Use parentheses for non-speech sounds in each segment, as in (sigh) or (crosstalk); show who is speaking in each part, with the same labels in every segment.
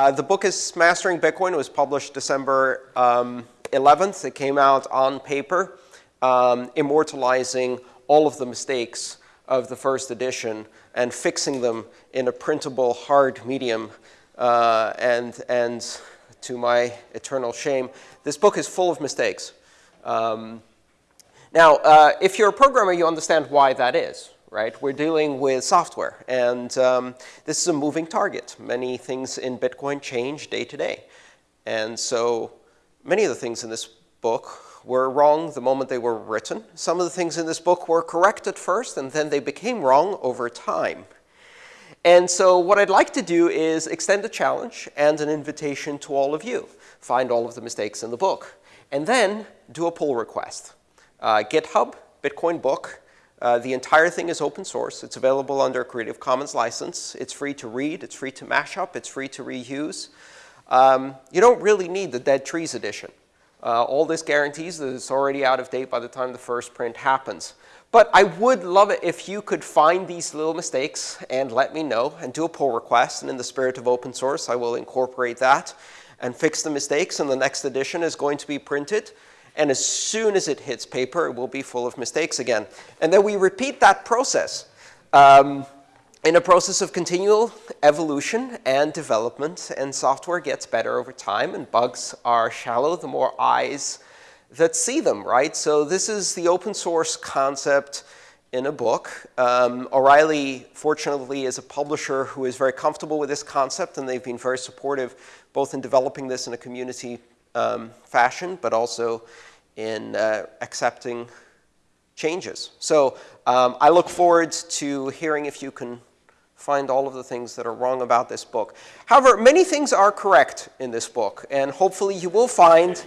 Speaker 1: Uh, the book is Mastering Bitcoin. It was published December um, 11th. It came out on paper, um, immortalizing all of the mistakes of the first edition and fixing them in a printable hard medium. Uh, and, and to my eternal shame, this book is full of mistakes. Um, now, uh, if you're a programmer, you understand why that is, right? We're dealing with software, and um, this is a moving target. Many things in Bitcoin change day to day. And so many of the things in this book were wrong the moment they were written. Some of the things in this book were correct at first, and then they became wrong over time. And so what I'd like to do is extend a challenge and an invitation to all of you. Find all of the mistakes in the book. And then do a pull request. Uh, GitHub, Bitcoin book. Uh, the entire thing is open source. It's available under a Creative Commons license. It's free to read. It's free to mash up. It's free to reuse. Um, you don't really need the Dead Trees edition. Uh, all this guarantees that it's already out of date by the time the first print happens. But I would love it if you could find these little mistakes and let me know and do a pull request. And in the spirit of open source, I will incorporate that and fix the mistakes. And the next edition is going to be printed. And as soon as it hits paper, it will be full of mistakes again. And then we repeat that process um, in a process of continual evolution and development. And software gets better over time. And bugs are shallow the more eyes that see them, right? So this is the open source concept in a book. Um, O'Reilly, fortunately, is a publisher who is very comfortable with this concept, and they've been very supportive both in developing this in a community um, fashion, but also in uh, accepting changes. So um, I look forward to hearing if you can find all of the things that are wrong about this book. However, many things are correct in this book, and hopefully you will find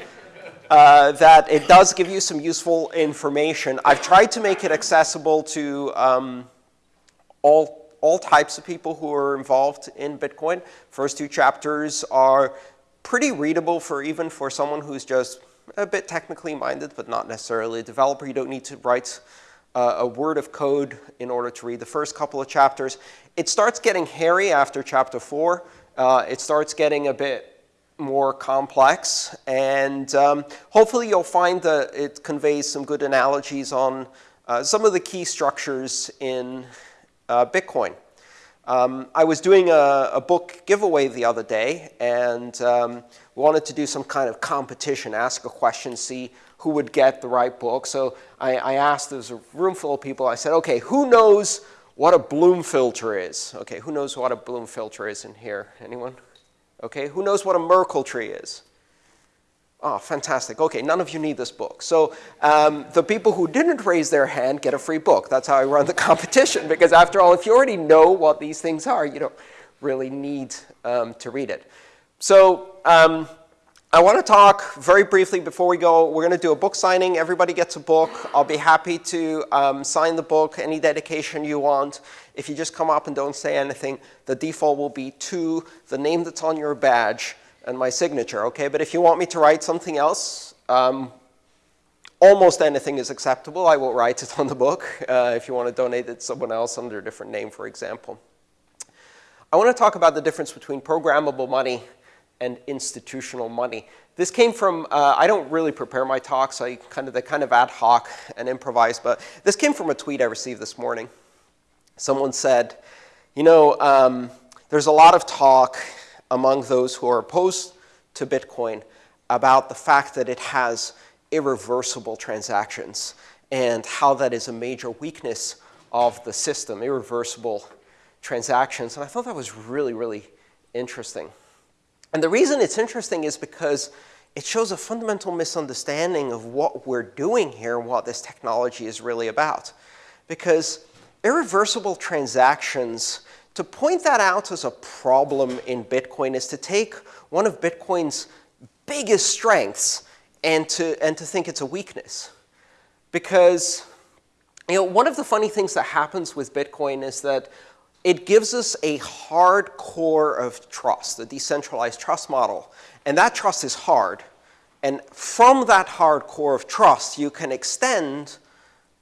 Speaker 1: uh, that it does give you some useful information. I've tried to make it accessible to um, all, all types of people who are involved in Bitcoin. First two chapters are pretty readable for even for someone who's just a bit technically minded, but not necessarily a developer. You don't need to write uh, a word of code in order to read the first couple of chapters. It starts getting hairy after chapter four. Uh, it starts getting a bit more complex. And um, hopefully you'll find that it conveys some good analogies on uh, some of the key structures in uh, Bitcoin. Um, I was doing a, a, book giveaway the other day, and um, wanted to do some kind of competition, ask a question, see who would get the right book. So I, I asked, there was a room full of people, I said, okay, who knows what a Bloom filter is? Okay, who knows what a Bloom filter is in here? Anyone? Okay, who knows what a Merkle tree is? Oh, fantastic. Okay, none of you need this book. So um, the people who didn't raise their hand get a free book. That's how I run the (laughs) competition. Because after all, if you already know what these things are, you don't really need um, to read it. So um, I want to talk very briefly before we go. We're going to do a book signing. Everybody gets a book. I'll be happy to um, sign the book, any dedication you want. If you just come up and don't say anything, the default will be to the name that's on your badge and my signature, okay? But if you want me to write something else, um, almost anything is acceptable. I will write it on the book uh, if you want to donate it to someone else under a different name, for example. I want to talk about the difference between programmable money and institutional money. This came from, uh, I don't really prepare my talks. I kind of, they kind of ad hoc and improvise. But this came from a tweet I received this morning. Someone said, you know, um, there's a lot of talk among those who are opposed to Bitcoin about the fact that it has irreversible transactions and how that is a major weakness of the system, irreversible transactions. And I thought that was really, really interesting. And the reason it's interesting is because it shows a fundamental misunderstanding of what we're doing here and what this technology is really about. Because irreversible transactions, to point that out as a problem in Bitcoin is to take one of Bitcoin's biggest strengths and to, and to think it's a weakness. Because you know, one of the funny things that happens with Bitcoin is that it gives us a hard core of trust, a decentralized trust model. And that trust is hard. And from that hard core of trust, you can extend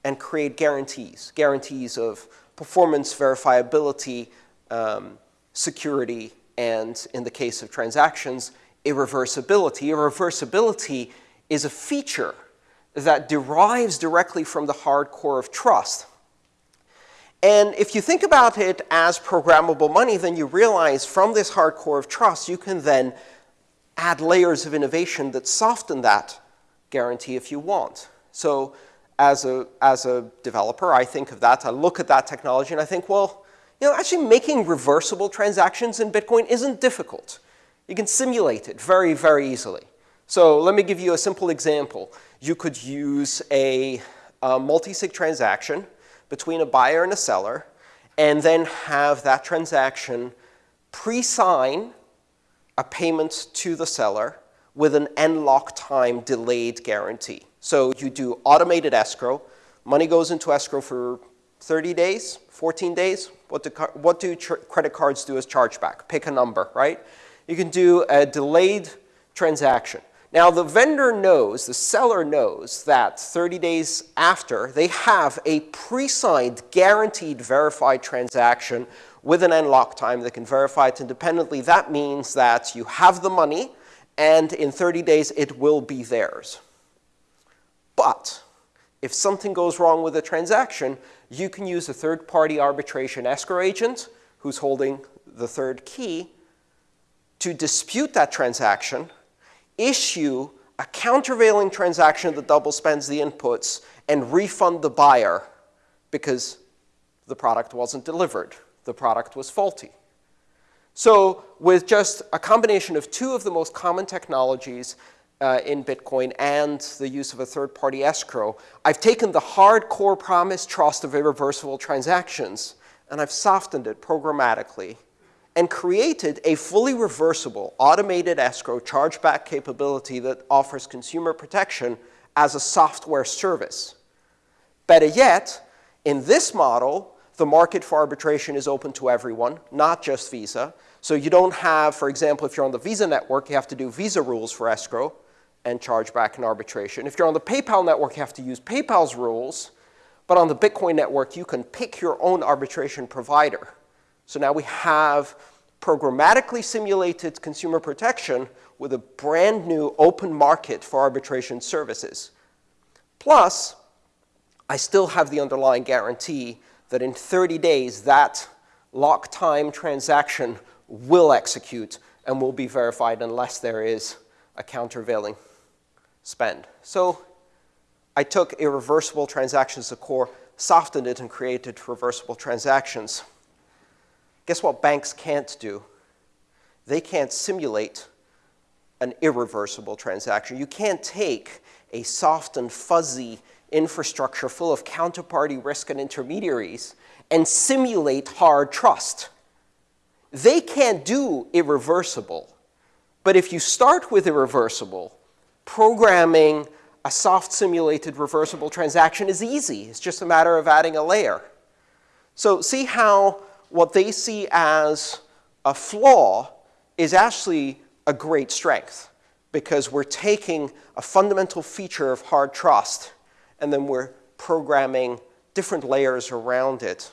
Speaker 1: and create guarantees, guarantees of performance, verifiability, um, security, and in the case of transactions, irreversibility. Irreversibility is a feature that derives directly from the hard core of trust. And if you think about it as programmable money, then you realize from this hard core of trust, you can then add layers of innovation that soften that guarantee if you want. So as a, as a developer, I think of that, I look at that technology and I think, well, you know, actually making reversible transactions in Bitcoin isn't difficult. You can simulate it very, very easily. So let me give you a simple example. You could use a, a multi-sig transaction between a buyer and a seller, and then have that transaction pre-sign a payment to the seller with an nLockTime delayed guarantee. So you do automated escrow. Money goes into escrow for 30 days, 14 days. What do, what do credit cards do as chargeback? Pick a number, right? You can do a delayed transaction. Now, the vendor knows, the seller knows that 30 days after, they have a pre-signed, guaranteed, verified transaction with an nLockTime that can verify it independently. That means that you have the money, and in 30 days, it will be theirs. But if something goes wrong with a transaction, you can use a third-party arbitration escrow agent who's holding the third key to dispute that transaction issue a countervailing transaction that double spends the inputs and refund the buyer because the product wasn't delivered. The product was faulty. So with just a combination of two of the most common technologies uh, in Bitcoin and the use of a third-party escrow, I've taken the hardcore promise trust of irreversible transactions and I've softened it programmatically and created a fully reversible automated escrow chargeback capability that offers consumer protection as a software service. Better yet, in this model, the market for arbitration is open to everyone, not just Visa. So you don't have, for example, if you're on the Visa network, you have to do Visa rules for escrow and chargeback and arbitration. If you're on the PayPal network, you have to use PayPal's rules. But on the Bitcoin network, you can pick your own arbitration provider. So now we have programmatically simulated consumer protection with a brand new open market for arbitration services. Plus, I still have the underlying guarantee that in 30 days, that lock time transaction will execute and will be verified unless there is a countervailing spend. So I took irreversible transactions to core, softened it, and created reversible transactions. Guess what banks can't do? They can't simulate an irreversible transaction. You can't take a soft and fuzzy infrastructure full of counterparty risk and intermediaries and simulate hard trust. They can't do irreversible. But if you start with irreversible, programming a soft simulated reversible transaction is easy. It's just a matter of adding a layer. So see how what they see as a flaw is actually a great strength because we're taking a fundamental feature of hard trust and then we're programming different layers around it.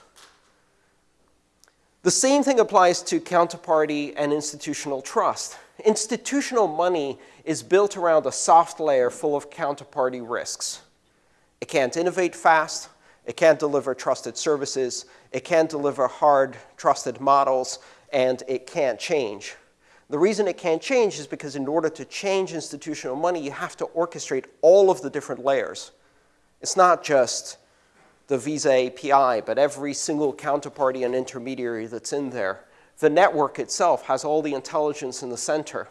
Speaker 1: The same thing applies to counterparty and institutional trust. Institutional money is built around a soft layer full of counterparty risks. It can't innovate fast. It can't deliver trusted services. It can't deliver hard, trusted models. And it can't change. The reason it can't change is because in order to change institutional money, you have to orchestrate all of the different layers. It's not just the Visa API, but every single counterparty and intermediary that's in there. The network itself has all the intelligence in the center.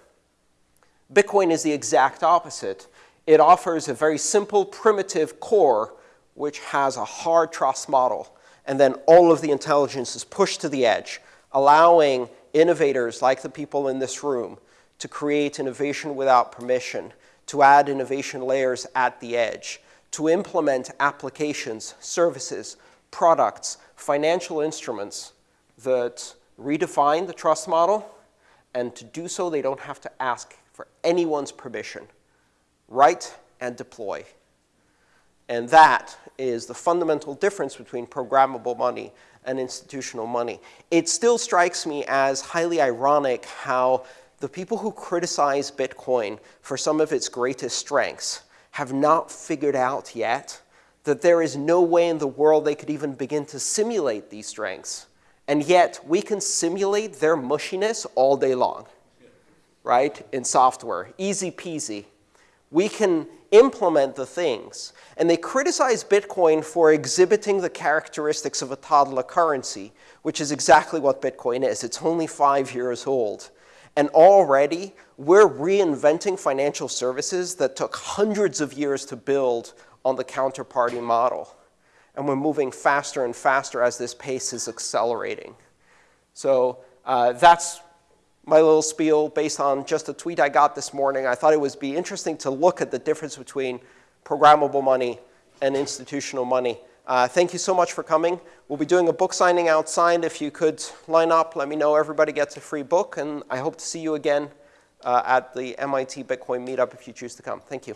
Speaker 1: Bitcoin is the exact opposite. It offers a very simple, primitive core which has a hard trust model. And then all of the intelligence is pushed to the edge, allowing innovators like the people in this room to create innovation without permission, to add innovation layers at the edge, to implement applications, services, products, financial instruments that redefine the trust model, and to do so, they don't have to ask for anyone's permission. Write and deploy. And that is the fundamental difference between programmable money and institutional money. It still strikes me as highly ironic how the people who criticize Bitcoin for some of its greatest strengths have not figured out yet that there is no way in the world they could even begin to simulate these strengths. And yet, we can simulate their mushiness all day long, right, in software. Easy peasy. We can implement the things. And they criticize Bitcoin for exhibiting the characteristics of a toddler currency, which is exactly what Bitcoin is. It's only five years old. And already, we're reinventing financial services that took hundreds of years to build on the counterparty model. And we're moving faster and faster as this pace is accelerating. So uh, that's my little spiel based on just a tweet I got this morning. I thought it would be interesting to look at the difference between programmable money and institutional money. Uh, thank you so much for coming. We'll be doing a book signing outside. If you could line up, let me know. Everybody gets a free book. And I hope to see you again uh, at the MIT Bitcoin meetup if you choose to come. Thank you.